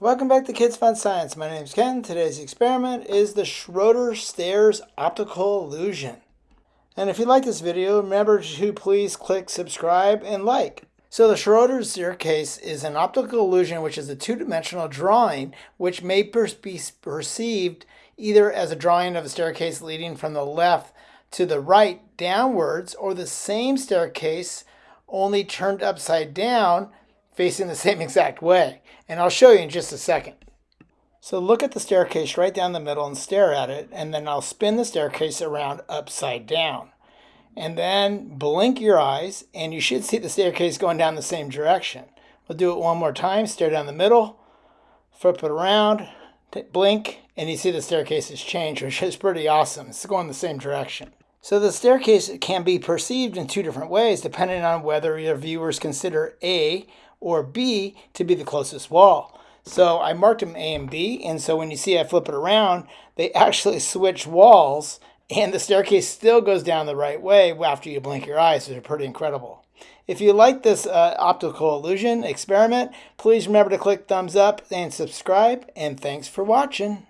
Welcome back to Kids Fun Science. My name is Ken. Today's experiment is the Schroeder Stairs Optical Illusion. And if you like this video, remember to please click subscribe and like. So the Schroeder staircase is an optical illusion which is a two-dimensional drawing which may be perceived either as a drawing of a staircase leading from the left to the right downwards or the same staircase only turned upside down facing the same exact way. And I'll show you in just a second. So look at the staircase right down the middle and stare at it, and then I'll spin the staircase around upside down. And then blink your eyes, and you should see the staircase going down the same direction. We'll do it one more time. Stare down the middle, flip it around, blink, and you see the staircase has changed, which is pretty awesome. It's going the same direction. So the staircase can be perceived in two different ways depending on whether your viewers consider A or B to be the closest wall. So I marked them A and B, and so when you see I flip it around, they actually switch walls, and the staircase still goes down the right way after you blink your eyes, which are pretty incredible. If you like this uh, optical illusion experiment, please remember to click thumbs up and subscribe, and thanks for watching.